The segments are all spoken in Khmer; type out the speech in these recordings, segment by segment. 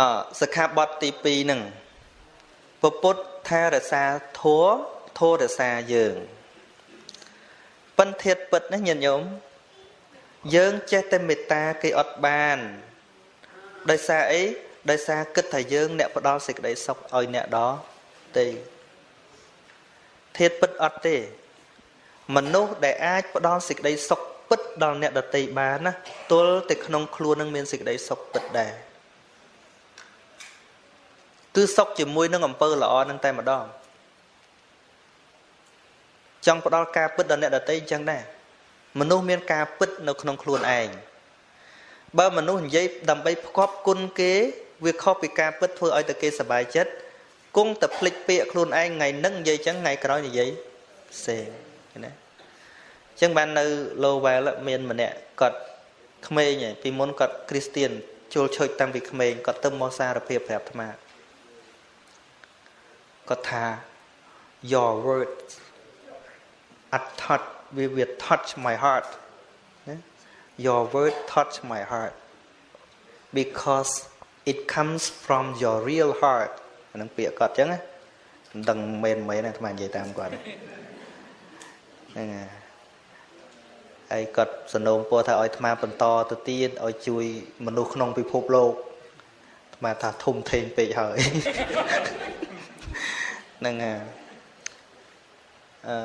អសិក្ខាបទទី2ហ្នឹងពពុទ្ធថារសាធัวធัวរសាយើងប៉ិនធាតពិតណាញាតិញោមយើងចេះតែមេត្តាគេអត់បានដោយសារអីដោយសារគិតថាយើង អ្នកផ្ដល់សេចក្តីសុខឲ្យអ្នកដទៃធាតពិតអត់ទេ មនុស្សដែលអាចផ្ដល់សេចក្តីសុខពិតដល់អ្នកដទៃបានណាទល់តែក្នុងខ្លួននឹងមានសេចក្តីសុខពិតដែរ គឺសុខជាមួយនឹងអំពើល្អនឹងតែម្ដងចង់ផ្ដល់ការពិតដល់អ្នកដទៃអញ្ចឹងដែរមនុស្សមានការពិតនៅក្នុងខ្លួនឯងបើមនុស្សនិយាយដើម្បីផ្គប់គុណគេ វាខុសពីការពិតធ្វើឲ្យតែគេសប្បាយចិត្តគង់តែភ្លេចពាក្យខ្លួនឯងថ្ងៃហ្នឹងនិយាយចឹងថ្ងៃក្រោយនិយាយផ្សេងណាអញ្ចឹងបាននៅ Lowell មានម្នាក់គាត់ក្មេងឯងពីមុនគាត់គ្រីស្ទៀនចូលឆូចតាំងពីក្មេងគាត់ទៅមកសារភាពប្រាប់អាត្មា គាត់ថា your words at touch we will touch my heart your word touch my heart because it comes from your real heart អានឹងពាក្យគាត់អញ្ចឹងណាមិនដឹងមែនមែនអាត្មានិយាយតាមគាត់ហ្នឹងហើយគាត់សនងពោថាឲ្យអាត្មាបន្តទៅទៀតឲ្យជួយមនុស្សក្នុងពិភពលោកអាត្មាថាធំធេងពេកហើយ ហ្នឹងអឺ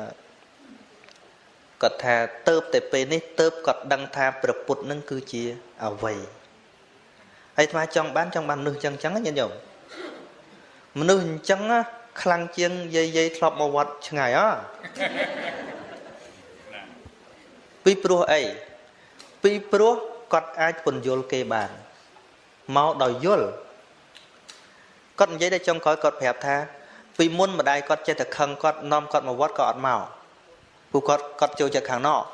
គាត់ថាទៅតែពេលនេះទៅគាត់ដឹងថាព្រះពុទ្ធនឹងគឺជាអវ័យហើយអាត្មាចង់បានចង់បានមនុស្សចឹងចឹងញាតិញោមមនុស្សអញ្ចឹងខ្លាំងជាងយាយយាយធ្លាប់មកវត្តឆ្ងាយអពីព្រោះអីពីព្រោះគាត់អាចពន្យល់គេបានមកដោយយល់គាត់និយាយតែចុងក្រោយគាត់ប្រាប់ថា ពីមុនម្ដាយគាត់ចេះតែខឹងគាត់នាំគាត់មកវត្តក៏អត់មកព្រោះគាត់គាត់ចូលចិត្តខាងនក់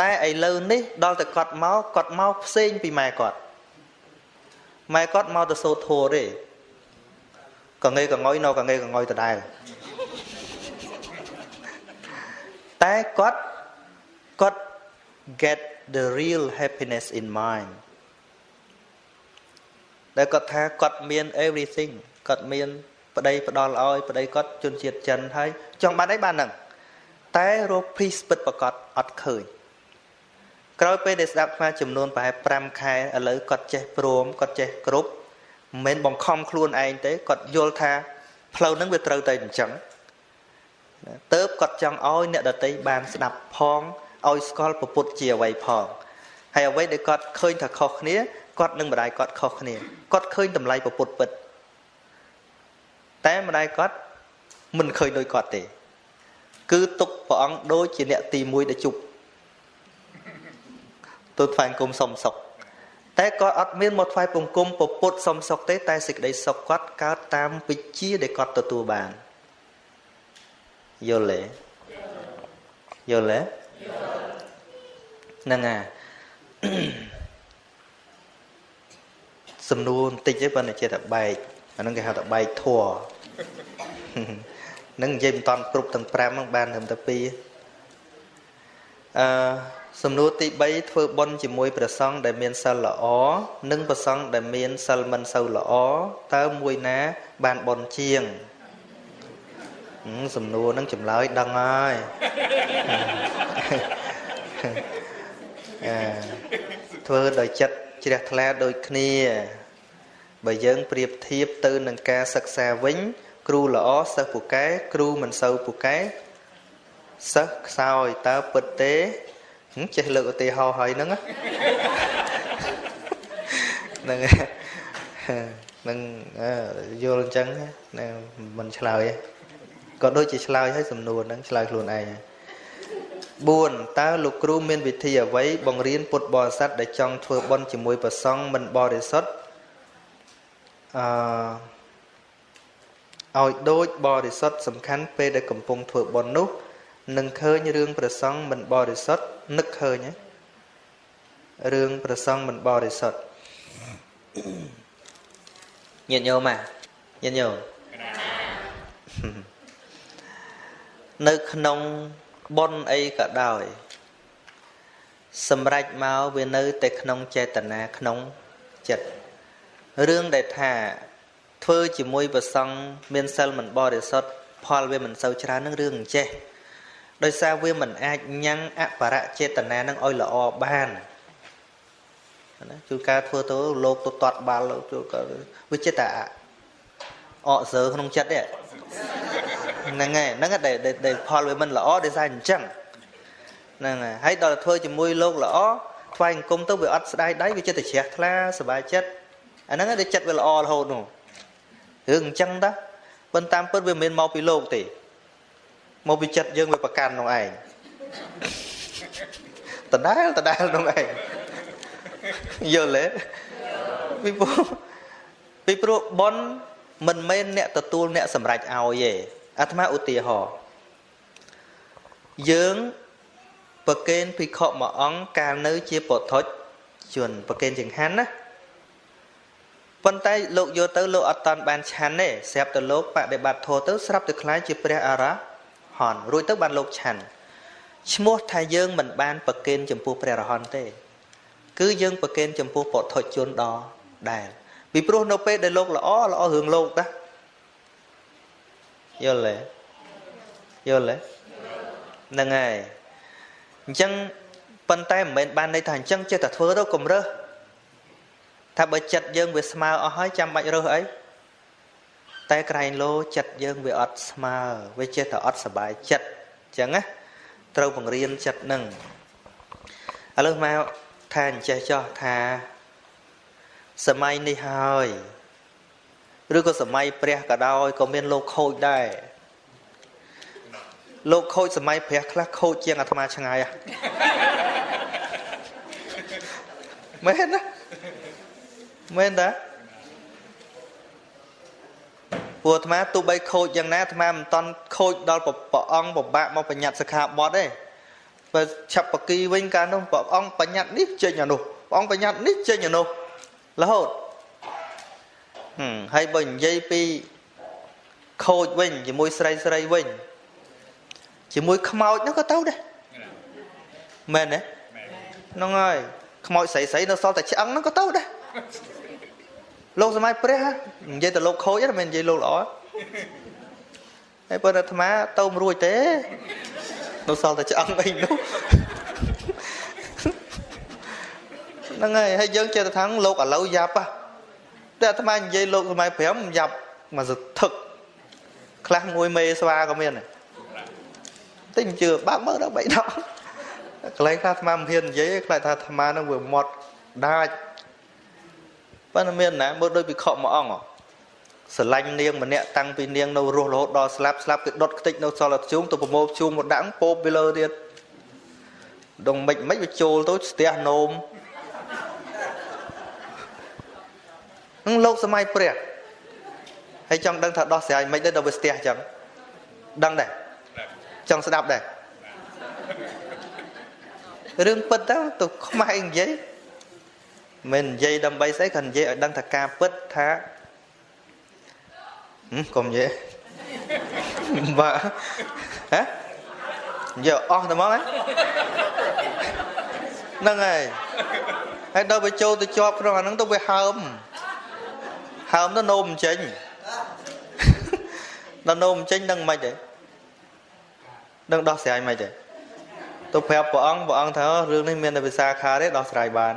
តែឥឡូវនេះដល់តែគាត់មកគាត់មកផ្សេងពីម៉ែគាត់ម៉ែគាត់មកទៅសូត្រធัวទេកងេកងុយនៅកងេកងុយដដែលតែគាត់គាត់ get the real happiness in mind ដែលគាត់ថាគាត់មាន everything គាត់មាន ប្តីផ្ដល់ឲ្យប្តីគាត់ជនជាតិចិនហើយចង់បានអីបានហ្នឹងតែរក peace ពិតប្រកបអត់ឃើញក្រោយពេលដែលស្ដាប់ស្មាចំនួនប្រហែល5ខែឥឡូវគាត់ចេះព្រមគាត់ចេះគ្រប់មិនមែនបង្ខំខ្លួនឯងទេគាត់យល់ថាផ្លូវហ្នឹងវាត្រូវតែអញ្ចឹងទៅគាត់ចង់ឲ្យអ្នកដតីបានស្ដាប់ផងឲ្យស្គាល់ពុទ្ធជាអ្វីផងហើយអ្វីដែលគាត់ឃើញថាខុសគ្នាគាត់នឹងម្ដាយគាត់ខុសគ្នាគាត់ឃើញតម្លៃពុទ្ធពិត តែម្ដាយគាត់មិនឃើញដូចគាត់ទេ គឺទុកព្រះអង្គដូចជាអ្នកទី1ដែលជប់ទូថ្វាយគុំសុំសុខតែគាត់អត់មានមកថ្វាយបង្គំពពុទ្ធសុំសុខទេ តែសេចក្តីសុខគាត់កើតតាមវិជ្ជាដែលគាត់ទទួលបានយល់ទេយល់ទេហ្នឹងអាសំណួរបន្តិចទេប៉ុន្តែចេះតែបែកអាហ្នឹងគេហៅថាបែកធัว នឹងនិយាយមិនតាន់គ្រប់ទាំង5ហ្នឹងបានត្រឹមតែ2អឺសំណួរទី3ធ្វើបុណ្យជាមួយព្រះសង្ឃដែលមានសិលល្អនិងព្រះសង្ឃដែលមានសិលមិនសូវល្អតើមួយណា បានបុណ្យជាងសំណួរហ្នឹងចម្លើយដឹងហើយធ្វើដោយចិត្តជ្រះថ្លាដូចគ្នា បើយើងប្រៀបធៀបទៅនឹងការសិក្សាវិញ គ្រូល្អសិស្សពូកែគ្រូមិនសូវពូកែសិស្សខ្សោយតើពិតទេចេះលើកឧទាហរណ៍ហើយហ្នឹងហ្នឹងហ្នឹងយល់អញ្ចឹងណាមិនឆ្លើយក៏ដូចជាឆ្លើយឲ្យសំណួរហ្នឹងឆ្លើយខ្លួនឯង4តើលោកគ្រូមានវិធីអ្វីបង្រៀនពុទ្ធបរិស័ទដែលចង់ធ្វើបុណ្យជាមួយព្រះសង្ឃមិនបរិសុទ្ធ អឺឲ្យដូចបរិសុទ្ធសំខាន់ពេលដែលកំពុងធ្វើបុណ្យនោះនឹងឃើញរឿងព្រះសង្ឃមិនបរិសុទ្ធនឹកឃើញរឿងព្រះសង្ឃមិនបរិសុទ្ធញាតិញោមញាតិញោមនៅក្នុងបុណ្យអីក៏ដោយ សម្រេចមកវានៅតែក្នុងចេតនាក្នុងចិត្ត រឿងដែលថាធ្វើជាមួយប្រសង់មានសិលមិនបរិសុទ្ធផលវាមិនសូវច្រើននឹងរឿងអញ្ចេះដោយសារវាមិនអាចញ៉ាំងអបរចេតនានឹងឲ្យល្អបានណាជួនកាលធ្វើទៅលោកទៅតត់បាល់ជួនកាលវាចិត្តតែអកសើក្នុងចិត្តទេហ្នឹងហើយហ្នឹងដែលដែលផលវាមិនល្អដោយសារអញ្ចឹងហ្នឹងហើយហើយដល់ធ្វើជាមួយលោកល្អថ្វាយអង្គមទៅវាអត់ស្ដាយដៃវាចិត្តតែជ្រះថ្លាសុបាយចិត្ត អាហ្នឹងដែលចិត្តវាល្អរហូតនោះរឿងអញ្ចឹងតាប៉ុន្តែតាមពិតវាមិនមែនមកពីលោកទេមកពីចិត្តយើងវាប្រកាន់នោះឯងដដែលដដែលនោះឯងយល់ទេពីព្រោះពីព្រោះប៉ុនមិនមែនអ្នកទទួលអ្នកសម្រេចឲ្យទេអាត្មាឧទាហរណ៍យើងប្រកេនភិក្ខុមួយអង្គកាលនៅជាពុទ្ធជនប្រកេនចង្ហាន់ណា ប៉ុន្តែលោកយកទៅលោកអត់តាន់បានឆាន់ទេស្រាប់តែលោកបដិបត្តិធម៌ទៅស្រាប់តែខ្លាយជាព្រះអរហន្តរួចទៅបានលោកឆាន់ឈ្មោះថាយើងមិនបានប្រកេនចំពោះព្រះរហន្តទេ គឺយើងប្រកេនចំពោះពុទ្ធជនដ៏ដែលពីព្រោះនៅពេលដែលលោកល្អល្អរឿងលោកតាយល់ទេយល់ទេហ្នឹងហើយអញ្ចឹងប៉ុន្តែមិនមែនបានន័យថាអញ្ចឹងចេះតែធ្វើទៅកុំរើស ថាបើចិត្តយើងវាស្មើអស់ហើយចាំបាច់រើសអីតែក្រែងលោចិត្តយើងវាអត់ស្មើវាចេះតែអត់សบายចិត្តអញ្ចឹងណាត្រូវបង្រៀនចិត្តនឹងឥឡូវមកថាអញ្ចេះចោះថាសម័យនេះហើយឬក៏សម័យព្រះក៏ដោយក៏មានលោកខូចដែរលោកខូចសម័យព្រះខ្លះខូចជាងអាត្មាឆ្ងាយមែនណា មែនតាពួកអាត្មាទោះបីខូចយ៉ាងណាអាត្មាមិនតន់ខូចដល់ព្រះអង្គពិបាកមកបញ្ញត្តិសិក្ខាបទទេបើឆាប់បកីវិញកាលនោះព្រះអង្គបញ្ញត្តិនេះចេញអានោះព្រះអង្គបញ្ញត្តិនេះចេញអានោះរហូតហើយបើនិយាយពីខូចវិញជាមួយស្រីស្រីវិញជាមួយខ្មោចនោះក៏ទៅដែរមែនទេហ្នឹងហើយខ្មោចស្រីស្រីនៅសល់តែឆ្អឹងហ្នឹងក៏ទៅដែរ លោកសម័យព្រះនិយាយតែលោកខូចទេមិននិយាយលោកល្អហើយប៉ុន្តែអាត្មាទៅមិនរួចទេនៅសល់តែឆ្អឹងអីនោះហ្នឹងហើយហើយយើងចេះតែថាលោកឥឡូវយ៉ាប់ហ่ะតែអាត្មានិយាយលោកសម័យ5យ៉ាប់មកសធឹកខ្លះមួយមេស្វាក៏មានដែរទិញជឿបើកមើលដល់បីដងកន្លែងខ្លះអាត្មាមិនហ៊ាននិយាយខ្លាចថាអាត្មានឹងវាមាត់ដាច់ ប៉ុន្តែមានណាមើលដូចពិខុមួយអង្គស្រឡាញ់នាងម្នាក់តាំងពីនាងនៅរស់រហូតដល់ស្លាប់ស្លាប់គេដុតខ្ទេចនៅសល់ជូងទៅប្រមូលជូងមកដាក់ពោបពីលើទៀតដងមិនមិនវាចូលទៅស្ទះនោមនឹងលោកសម័យព្រះហើយចង់ដឹងថាដោះស្រាយមិនដែរដល់វាស្ទះចឹងដឹងដែរចង់ស្ដាប់ដែររឿងពិតទៅទៅខ្មែរនិយាយ មិននិយាយដើម្បីស្អីគាត់និយាយឲ្យដឹងថាការពិតថាកុំនិយាយបាទហ៎និយាយអស់ទៅមកហ្នឹងហើយហើយដល់វាចូលទៅជាប់ក្នុងអាហ្នឹងទៅវាហើមហើមទៅនោមមិនចេញដល់នោមមិនចេញដឹងមិនទេដឹងដោះស្រាយមិនទេទៅប្រាប់ព្រះអង្គព្រះអង្គថារឿងនេះមានតែវិសាខាទេដោះស្រាយបាន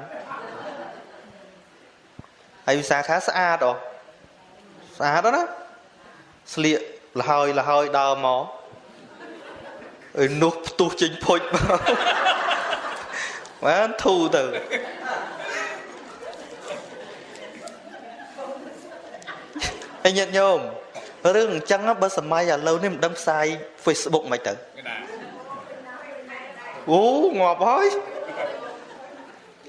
ហើយវិសាខាស្អាតអូស្អាតណាស្លៀកលហើយលហើយដើរមកអើនោះផ្ទុះចេញភុចមកបានធូរទៅហើយញាតិញោមរឿងអញ្ចឹងបើសម័យឥឡូវនេះមិនដឹងផ្សាយ Facebook មិនទៅអូងាប់ហើយ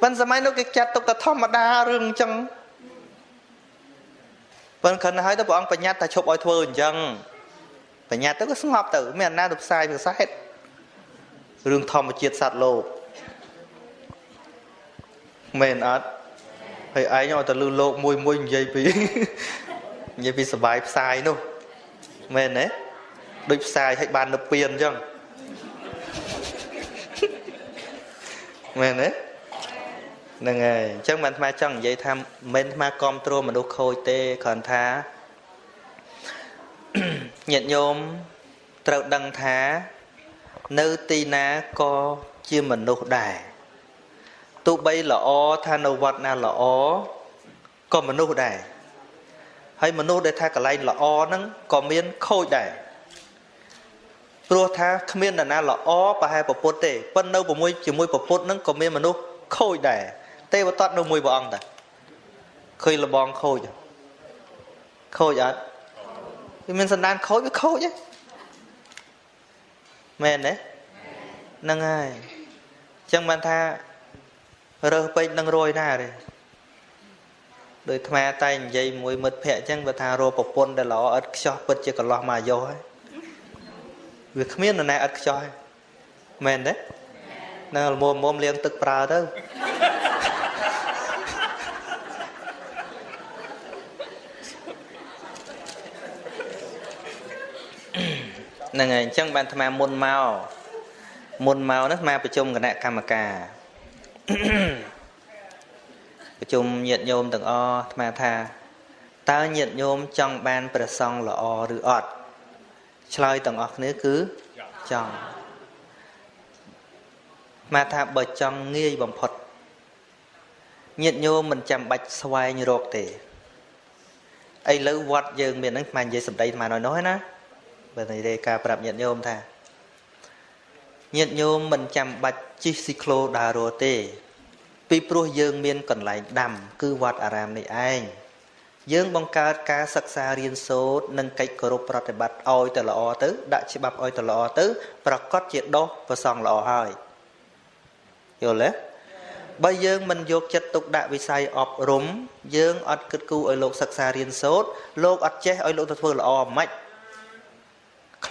ប៉ុន្តែសម័យនោះគេចាត់ទុកតែធម្មតារឿងអញ្ចឹង ប៉ុន្តែខណៈហើយទៅព្រះអង្គបញ្ញត្តិថាឈប់ឲ្យធ្វើអញ្ចឹងបញ្ញត្តិទៅក៏ស្ងប់ទៅមានអាណាទៅផ្សាយភាសាហេតុរឿងធម្មជាតិសត្វលោកមែនអត់ហើយឯងឲ្យទៅលឺលោកមួយមួយនិយាយពីនិយាយពីសបាយផ្សាយនោះមែនទេដូចផ្សាយឲ្យបាននៅពៀនអញ្ចឹងមែនទេ ហ្នឹងហើយអញ្ចឹងមិនអាត្មាចង់និយាយថាមិនអាត្មាគ្រប់គ្រងមនុស្សខូចទេគ្រាន់ថាញាតិញោមត្រូវដឹងថា នៅទីណាក៏ជាមនុស្សដែរទោះបីល្អថានៅវត្តណាល្អក៏មនុស្សដែរហើយមនុស្សដែលថាកន្លែងល្អហ្នឹងក៏មានខូចដែរព្រោះថាគ្មាននរណាល្អប្រហែលប្រពុតទេប៉ុន្តែនៅជាមួយជាមួយប្រពុតហ្នឹងក៏មានមនុស្សខូចដែរ ទេវតតនៅមួយព្រះអង្គតាឃើញលបងខូចខូចអត់វាមានសន្តានខូចវាខូចហ៎មែនទេហ្នឹងហើយអញ្ចឹងបានថារើសពេកនឹងរយណាទេដោយអាត្មាតែនិយាយមួយមិត្តភ័ក្ដិអញ្ចឹងបើថារកប្រពន្ធដែលល្អឥតខ្ចោះពិតជាកន្លោះមកយោហើយវាគ្មាននរណាឥតខ្ចោះមែនទេនៅលមុំមុំលាងទឹកប្រើទៅ ហ្នឹងហើយអញ្ចឹងបានអាត្មាមុនមកមុនមកហ្នឹងអាត្មាប្រជុំគណៈកម្មការប្រជុំញាតិញោមទាំងអស់អាត្មាថាតើញាតិញោមចង់បានព្រះសង្ឃល្អឬអត់ឆ្លើយទាំងអស់គ្នាគឺចង់មកថាបើចង់ងាយបំផុតញាតិញោមមិនចាំបាច់ស្វែងរកទេឥឡូវវត្តយើងមានហ្នឹងស្មាននិយាយសម្ដីស្មាន nói nói ណា បើនិយាយការប្រាប់ញាតិញោមថាញាតិញោមមិនចាំបាច់ជិះស៊ីក្លូដើររទេ ពីព្រោះយើងមានកន្លែងដាំ គឺវត្តអារាមនេះឯងយើងបង្កើតការសិក្សារៀនសូត្រនិងកិច្ចគោរពប្រតិបត្តិឲ្យទៅល្អទៅ ដាក់ច្បាប់ឲ្យទៅល្អទៅ ប្រកាសជាដោះប្រសងល្អហើយយល់ទេបើយើងមិនយកចិត្តទុកដាក់វិស័យអប់រំយើងអត់គិតគូរឲ្យលោកសិក្សារៀនសូត្រលោកអត់ចេះឲ្យលោកទៅធ្វើល្អមិនខ្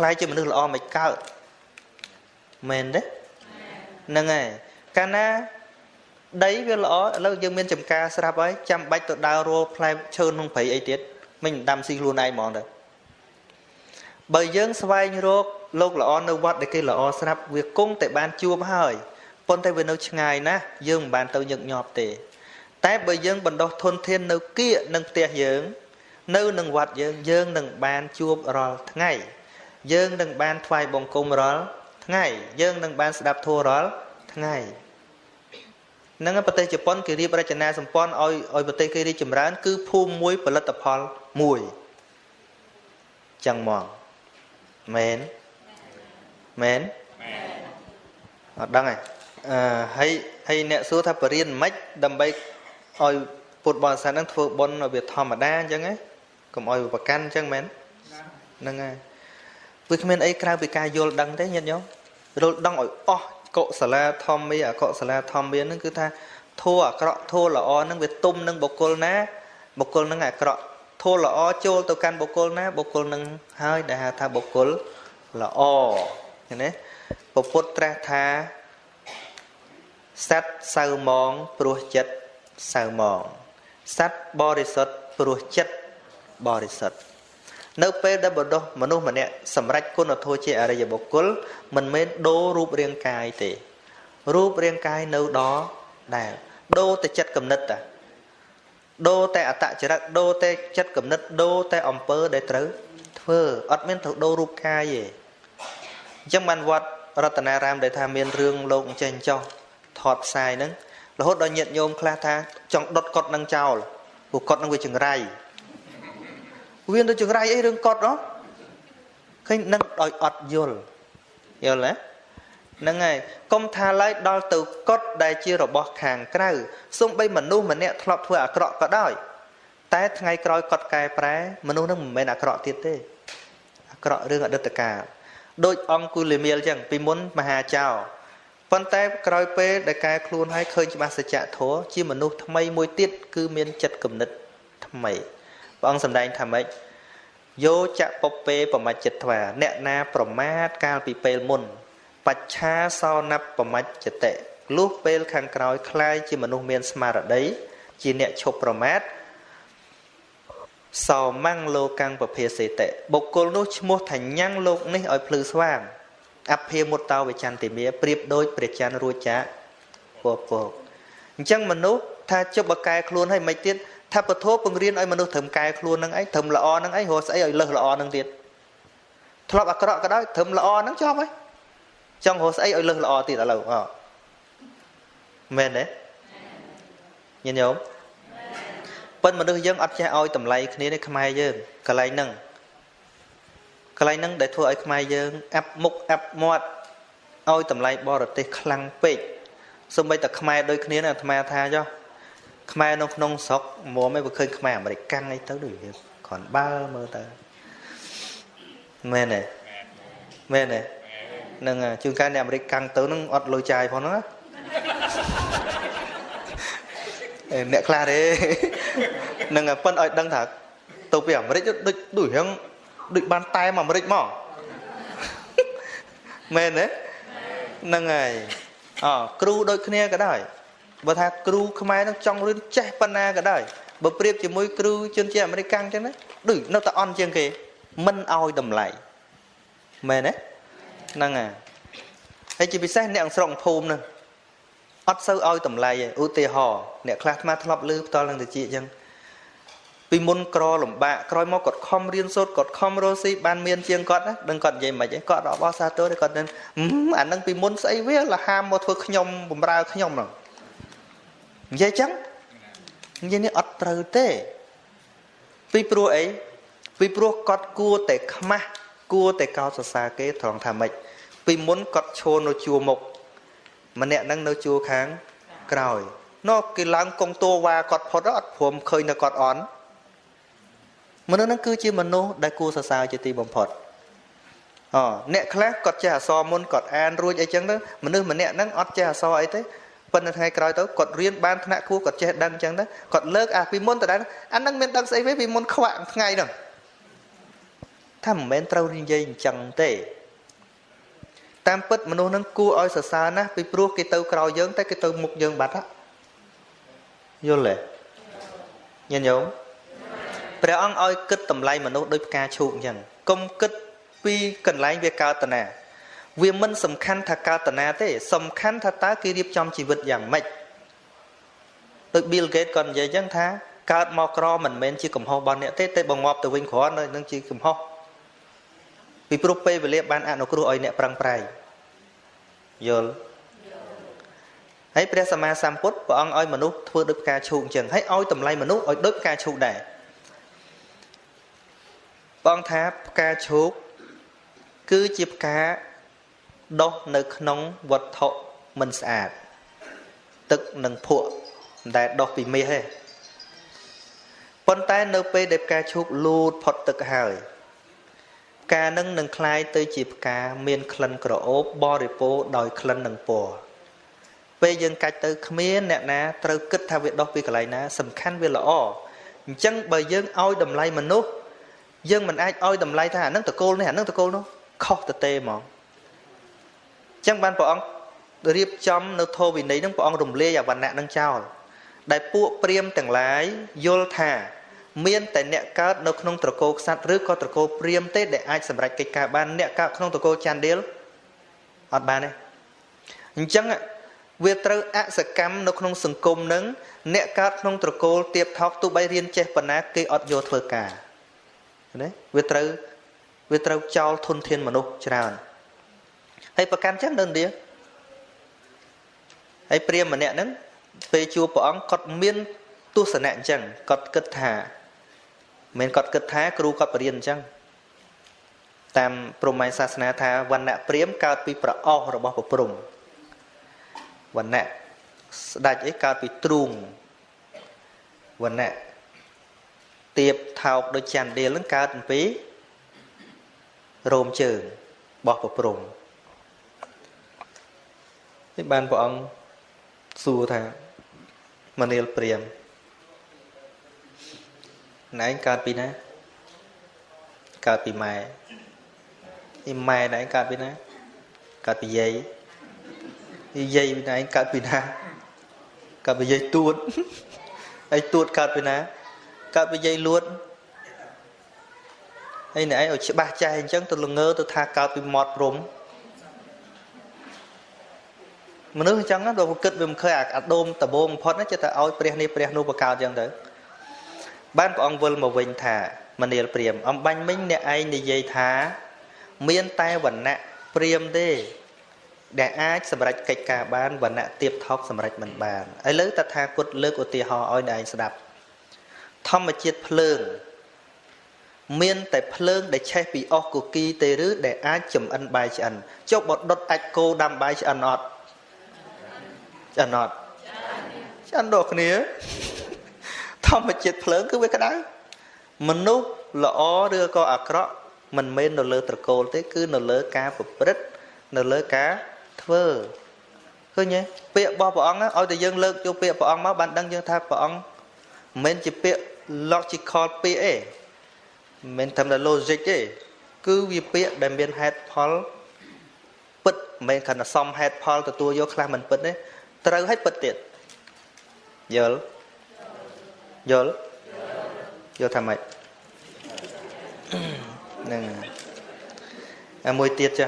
លាយជាមនុស្សល្អមិនកើតមែនទេហ្នឹងហើយកាលណាដីវាល្អឥឡូវយើងមានចំការស្រាប់ហើយចាំបាច់ទៅដើររលផ្លែឈើក្នុងព្រៃអីទៀតមិនដាំស៊ីខ្លួនឯងហ្មងទៅបើយើងស្វែងរកលោកល្អនៅវត្តដែលគេល្អស្រាប់វាគង់តែបានជួបហើយប៉ុន្តែវានៅឆ្ងាយណាស់យើងមិនបានទៅញឹកញាប់ទេ តែបើយើងបណ្ដោះធនធាននៅគៀកនឹងផ្ទះយើង នៅនឹងវត្តយើងយើងនឹងបានជួបរាល់ថ្ងៃ យើងនឹងបានថ្វាយបង្គំរាល់ថ្ងៃយើងនឹងបានស្ដាប់ធម៌រាល់ថ្ងៃនឹងប្រទេសជប៉ុនគេរៀបរចនាសម្ព័ន្ធឲ្យឲ្យប្រទេសគេរីកចម្រើន គឺភូមិមួយផលិតផលមួយចឹងមកមែនមែនអត់ដឹងហ៎អឺហើយហើយអ្នកសួរថាបរៀនមិនដើម្បីឲ្យពុទ្ធបរិស័ទហ្នឹងធ្វើបុណ្យឲ្យវាធម្មតាអញ្ចឹងហ៎កុំឲ្យប្រកាន់អញ្ចឹងមែនហ្នឹងហើយ វាគ្មានអីក្រៅពីការយល់ដឹងទេញាតិញោមយល់ដឹងឲ្យអស់កុសលាធម្មាអកុសលាធម្មាហ្នឹងគឺថាធัวអាក្រក់ធัวល្អហ្នឹងវាទុំនឹងបុគ្គលណាបុគ្គលហ្នឹងអាក្រក់ធัวល្អចូលទៅកាន់បុគ្គលណាបុគ្គលហ្នឹងហើយដែលហៅថាបុគ្គលល្អឃើញទេពពុទ្ធត្រាស់ថាសត្វសៅมองព្រោះចិត្តសៅมองសត្វបរិសុទ្ធព្រោះចិត្តបរិសុទ្ធ នៅពេលដែលបណ្ដោះមនុស្សម្នាក់សម្រេចគុណធម៌ជាអរិយបុគ្គលមិនមែនដូររូបរាងកាយទេរូបរាងកាយនៅដដែលដូរតែចិត្តគំនិតតាដូរតែអតចរិតដូរតែចិត្តគំនិតដូរតែអំពើដែលត្រូវធ្វើអត់មានទៅដូររូបកាយទេអញ្ចឹងបានវត្តរតនារាមដែលថាមានរឿងលោកអញ្ចេះចោះថតផ្សាយហ្នឹងរហូតដល់ញាតិញោមខ្លះថាចង់ដុតកត់នឹងចោលព្រោះកត់នឹងវាចង្រៃ វាទៅចង្រៃអីរឿងកត់ហ៎ឃើញនឹងដោយអត់យល់យល់ទេហ្នឹងហើយកុំថាឡើយដល់ទៅកត់ដែលជារបស់ខាងក្រៅសំបីមនុស្សម្នាក់ធ្លាប់ធ្វើអាក្រក់ក៏ដោយ តែថ្ងៃក្រោយកត់កែប្រែមនុស្សនឹងមិនមែនអាក្រក់ទៀតទេអាក្រក់រឿងអតីតកាលដូចអង្គុលីមៀលចឹងពីមុនមហាចៅប៉ុន្តែក្រោយពេលដែលកែខ្លួនហើយឃើញច្បាស់សច្ចធម៌ជាមនុស្សថ្មីមួយទៀតគឺមានចិត្តគំនិតថ្មី ព្រះអង្គសម្ដែងថាម៉េចយោចៈពពេប្រមច្ចិត្វាអ្នកណាប្រមាទកាលពីពេលមុនបច្ឆាសោណបប្រមច្ចតិលុះពេលខាងក្រោយคล้ายជាមនុស្សមានស្មារតីជាអ្នកឈប់ប្រមាទសោមੰងលោកੰពភាសេតិបុគ្គលនោះឈ្មោះថាញ៉ាំងលោកនេះឲ្យភ្លឺស្វាងអភិមុតតោវិចន្តិមាប្រៀបដូចព្រះច័ន្ទរួចចាកពពក អញ្ចឹងមនុស្សថាជប់បកែខ្លួនហើយមិនទៀត ថាពធពង្រៀនឲ្យមនុស្សត្រឹមកែខ្លួននឹងអីត្រឹមល្អនឹងអីរកស្អីឲ្យលើសល្អនឹងទៀតធ្លាប់អាក្រក់ក៏ដោយត្រឹមល្អនឹងចប់ហើយចង់រកស្អីឲ្យលើសល្អទៀតឥឡូវអមែនទេញាតិញោមប៉ុន្តែមនុស្សយើងអត់ចេះឲ្យតម្លៃគ្នានេះខ្មែរយើងកន្លែងហ្នឹងកន្លែងហ្នឹងដែលធ្វើឲ្យខ្មែរយើងអាប់មុខអាប់មាត់ឲ្យតម្លៃបរទេសខ្លាំងពេកសូម្បីតែខ្មែរដូចគ្នាណាអាត្មាថាចុះ ខ្មែរនៅក្នុងស្រុកមុំឯងបើឃើញខ្មែរអាមេរិកកាំងអីទៅដូចគ្រាន់បើមើលទៅមែនទេមែនទេនឹងជួនកាលអ្នកអាមេរិកកាំងទៅនឹងអត់លុយចាយផងណាអ្នកខ្លះទេនឹងប៉ិនឲ្យដឹងថាទៅពីអាមេរិកដូចដូចរឿងដូចបានតែមអាមេរិកមកមែនទេហ្នឹងហើយអគ្រូដូចគ្នាក៏ដោយ បើថាគ្រូខ្មែរនឹងចង់រៀនចេះប៉ុណ្ណាក៏ដោយបើប្រៀបជាមួយគ្រូជនជាតិអាមេរិកកាំងចឹងណាដូចនៅតែអន់ជាងគេមិនឲ្យតម្លៃមែនទេហ្នឹងហើយហើយជាពិសេសអ្នកស្រុកភូមិហ្នឹងអត់សូវឲ្យតម្លៃឯឧទាហរណ៍អ្នកខ្លះអាធ្លាប់លឺផ្ទាល់នឹងតិចអញ្ចឹងពីមុនក្រលំបាកក្រោយមកគាត់ខំរៀនសូត្រគាត់ខំរស់ស៊ីបានមានជាងគាត់ណាដឹងគាត់និយាយមិនឯងគាត់អបអរសាទរគាត់នឹងអានឹងពីមុនស្អីវាលហាមមកធ្វើខ្ញុំបំរើខ្ញុំហ្នឹង និយាយចឹងនិយាយនេះអត់ត្រូវទេ ពីព្រោះអីពីព្រោះគាត់គួរតែខ្មាស់គួរតែកោតសរសើរគេត្រង់ថាម៉េចពីមុនគាត់ឈរនៅជួរមុខម្នាក់ហ្នឹងនៅជួរខាងក្រោយនោះគេឡើងកងតួវ៉ាគាត់ផុតអត់ព្រមឃើញនៅគាត់អន់មនុស្សហ្នឹងគឺជាមនុស្សដែលគួរសរសើរជាទីបំផុតអអ្នកខ្លះគាត់ចេះអសរមុនគាត់អានរួចអីចឹងទៅមនុស្សម្នាក់ហ្នឹងអត់ចេះអសរអីទេ ប៉ុន្តែថ្ងៃក្រោយទៅគាត់រៀនបានថ្នាក់គួរគាត់ចេះដឹងចឹងទៅគាត់លើកអាពីមុនទៅដែរអាហ្នឹងមានដឹងស្អីវិញពីមុនខ្វាក់ថ្ងៃហ្នឹងថាមិនមែនត្រូវនិយាយអញ្ចឹងទេតាមពិតមនុស្សហ្នឹងគួរឲ្យសរសើរណាស់ពីព្រោះគេទៅក្រោយយើងតែគេទៅមុខយើងបាត់យល់ទេញាតិញោមព្រះអង្គឲ្យគិតតម្លៃមនុស្សដូចផ្កាឈូកអញ្ចឹងកុំគិតពីកន្លែងវាកើតតា វាមិនសំខាន់ថាកើតតាទេ សំខាន់ថាតើគេរៀបចំជីវិតយ៉ាងម៉េចដូច Bill Gates គាត់និយាយអញ្ចឹងថាកើតមកក្រមិនមែនជាកំហុសរបស់អ្នកទេតែបើងាប់ទៅវិញគ្រាន់នឹងជាកំហុសពីព្រោះពេលវេលាបានអនុគ្រោះឲ្យអ្នកប្រឹងប្រែងយល់ហើយព្រះសម្មាសម្ពុទ្ធព្រះអង្គឲ្យមនុស្សធ្វើដូចផ្កាឈូកអញ្ចឹងហើយឲ្យតម្លៃមនុស្សឲ្យដូចផ្កាឈូកដែរបងថាផ្កាឈូកគឺជាផ្កា ដុះនៅក្នុងវត្ថុមិនស្អាតទឹកនិងភក់ដែលដុះពីមាសទេប៉ុន្តែនៅពេលដែលផ្កាឈូកលូតផុតទឹកហើយផ្កានឹងនឹងคล้ายទៅជាផ្កាមានក្លិនក្រអូបបរិពោដោយក្លិននិងពណ៌ពេលយើងកាច់ទៅគ្មានអ្នកណាត្រូវគិតថាវាដុះពីកន្លែងណាសំខាន់វាល្អអញ្ចឹងបើយើងឲ្យតម្លៃមនុស្សយើងមិនអាចឲ្យតម្លៃថាអានឹងតកូលនេះអានឹងតកូលនោះខុសទៅទេហ្មង ចឹងបានព្រះអង្គរៀបចំនៅធម៌វិន័យនឹងព្រះអង្គរំលាយអវណ្ណៈនឹងចោលដែលពួកព្រាមទាំងឡាយយល់ថា មានតែអ្នកកើតនៅក្នុងត្រកូលខ្សាត់ឬក៏ត្រកូលព្រាមទេដែលអាចសម្រេចកិច្ចការបានអ្នកកើតក្នុងត្រកូលចាន់ឌៀលអត់បានទេអញ្ចឹងវាត្រូវអសកម្មនៅក្នុងសង្គមនឹងអ្នកកើតក្នុងត្រកូលទៀបថោកទោះបីរៀនចេះប៉ុណ្ណាគេអត់យកធ្វើការណាវាត្រូវវាត្រូវចោលធនធានមនុស្សច្រើន ហើយប្រកាន់ចឹងនៅឥណ្ឌាហើយព្រាមម្នាក់ហ្នឹងពេលជួបព្រះអង្គគាត់មានទស្សនៈអញ្ចឹងគាត់គិតថាមិនគាត់គិតថាគ្រូគាត់បរៀនអញ្ចឹងតាមព្រហ្មញ្ញសាសនាថាវណ្ណៈព្រាមកើតពីប្រអស់របស់ព្រះព្រំវណ្ណៈស្ដេចអីកើតពីទ្រូងវណ្ណៈទៀបថោកដូចច័ន្ទដៀលនឹងកើតពីរោមជើងរបស់ប្រព្រំ នេះបានព្រះអង្គសួរថាមនាលព្រាមណែឯងកើតពីណាកើតពីម៉ែនេះម៉ែណែឯងកើតពីណាកើតពីយាយយាយណែឯងកើតពីណាកើតពីយាយទួតឯងទួតកើតពីណាកើតពីយាយលួតហើយណែឯងឲ្យច្បាស់ចែអញ្ចឹងទៅល្ងើទៅថាកើតពីមាត់ព្រំ មនុស្សអញ្ចឹងដល់គិតវាមិនឃើញអាដូមដបងបំផុតចិត្តតែឲ្យព្រះនេះព្រះនោះបកកើតអញ្ចឹងទៅបានព្រះអង្គវិលមកវិញថាមនាលព្រាម អំបាញ់មិញអ្នកឯងនិយាយថា មានតែវណ្ណៈព្រាមទេ ដែលអាចសម្រេចកិច្ចការបានវណ្ណៈទៀបថោកសម្រេចមិនបានឥឡូវតថាគតលើកឧទាហរណ៍ឲ្យអ្នកឯងស្ដាប់ ធម្មជាតិភ្លើង មានតែភ្លើងដែលឆេះពីអស់គគីទេឬដែលអាចចំអិនបាយឆ្អិនចុះបើដុតអាចគោដាំបាយឆ្អិនអត់ ឆ្អិនអត់ឆ្អិនដូចគ្នាធម្មជាតិភ្លើងគឺវាក្តៅមនុស្សល្អឬក៏អាក្រក់មិនមែននៅលើត្រកូលទេ គឺនៅលើការប្រព្រឹត្តនៅលើការធ្វើឃើញទេពាក្យរបស់ព្រះអង្គឲ្យតែយើងលើកយកពាក្យព្រះអង្គមកបានដឹងយើងថាព្រះអង្គមិនមែនជាពាក្យ logical ពាក្យទេមិនមែនតាមតែ logic ទេគឺវាពាក្យដែលមានហេតុផលពិតមិនមែនគ្រាន់តែសំហេតុផលទទួលយកខ្លះមិនពិតទេ ត្រូវឲ្យពិតទៀតយល់យល់យល់ថាម៉េចហ្នឹងហើយមួយទៀតចា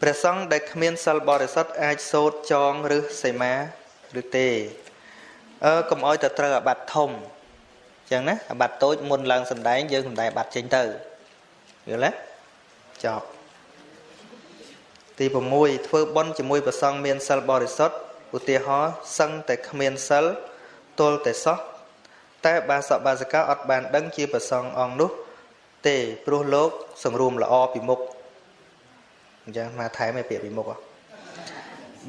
ព្រះសង្ឃដែលគ្មានសិលបរិសុទ្ធអាចសូត្រចងឬសីមាឬទេអឺកុំអោយទៅត្រូវអាបត្តិធំអញ្ចឹងណាអាបត្តិតូចមុនឡើងសំដែងយើងសំដែងអាបត្តិចេញទៅយល់ទេចប់ទី6ធ្វើបុណ្យជាមួយព្រះសង្ឃមានសិលបរិសុទ្ធ ឧទាហរណ៍សឹងតែគ្មានសិលទល់តែសោះតែបាសកបាសិកាអត់បានដឹងជាព្រះសង្ឃអង្គនោះ ទេព្រោះលោក សង្រួមល្អពីមុខអញ្ចឹងមកថែមឲ្យពាក្យពីមុខ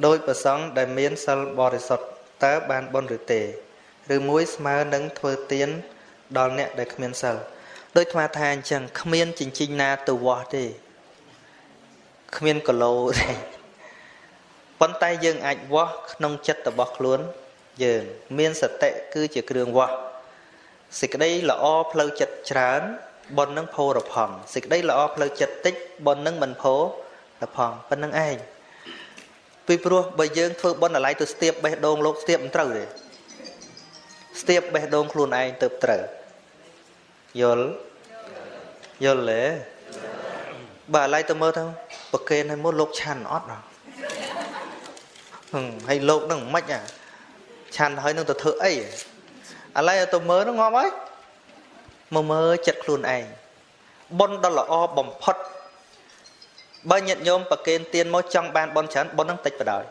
ដោយប្រសង់ដែលមានសិលបរិសុទ្ធតើបានបុណ្យឬទេឬមួយស្មើនឹងធ្វើទានដល់អ្នកដែលគ្មានសិលដោយថ្មថាអញ្ចឹងគ្មានចិញ្ចីណាទៅវាស់ទេគ្មានកឡូទេ ប៉ុន្តែយើងអាចវាស់ក្នុងចិត្តរបស់ខ្លួន យើង មានសតិគឺជាគ្រឿងវាស់សេចក្តីល្អផ្លូវចិត្តច្រើនប៉ុននឹងផោរផង់សេចក្តីល្អផ្លូវចិត្តតិចប៉ុននឹងមិនផោរផង់ប៉ុណ្្នឹងឯងពីព្រោះបើយើងធ្វើបុណ្យអាឡ័យទៅស្ទាបបេះដូងលោកស្ទាបមិនត្រូវទេស្ទាបបេះដូងខ្លួនឯងទៅត្រូវយល់យល់ទេបើអាឡ័យទៅមើលទៅប្រកេនឲ្យមុនលោកឆាន់អត់ហ៎ ហឹមហើយលោកនឹងមិនអាឆាន់ហើយនឹងទៅធ្វើអីអាឡ័យទៅមើលនឹងងាប់ហើយមកមើលចិត្តខ្លួនឯងបុណ្យដ៏ល្អបំផុតបើញាតិញោមប្រគេនទៀនមកចង់បានបុណ្យច្រើនបុណ្យនឹងតិចបដ ாய்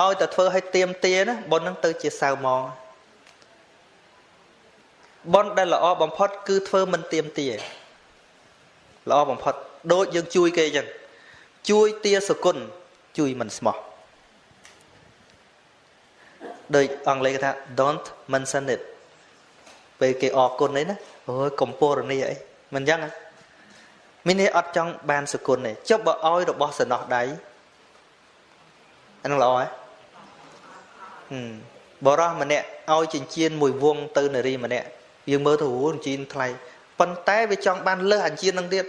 ឲ្យតែធ្វើឲ្យទៀមទាណាបុណ្យនឹងទៅជាសៅម៉ងបុណ្យដែលល្អបំផុត គឺធ្វើមិនទៀមទាល្អបំផុតដូចយើងជួយគេអញ្ចឹង ជួយទាសគុណជួយមិនស្មោះដូចអង់គ្លេសគេថា don't mention it ពេលគេអរគុណអីណាអូយកំពរនីអីមិនអញ្ចឹងមាននេះអត់ចង់បានសគុណទេចុះបើឲ្យរបស់សំណោះដៃអានឹងល្អហ៎បរោះម្នាក់ឲ្យចិញ្ចៀនមួយវងទៅនារីម្នាក់យើងមើលទៅអូចិញ្ចៀនថ្លៃប៉ុន្តែវាចង់បានលើសអាចិញ្ចៀននឹងទៀត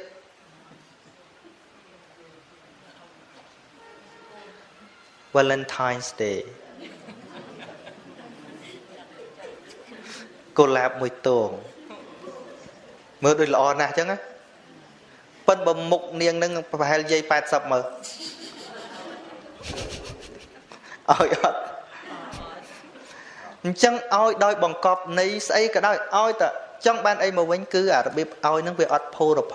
Valentine's Day កុលាបមួយទងមើលដូចល្អណាស់អញ្ចឹងណាប៉ិនបើមុខនាងនឹងប្រហែលយាយ80មើលឲ្យអត់អញ្ចឹងឲ្យដោយបង្កប់នៃស្អីក៏ដោយឲ្យតែចង់បានអីមកវិញគឺអារបៀបឲ្យនឹងវាអត់ផូរផ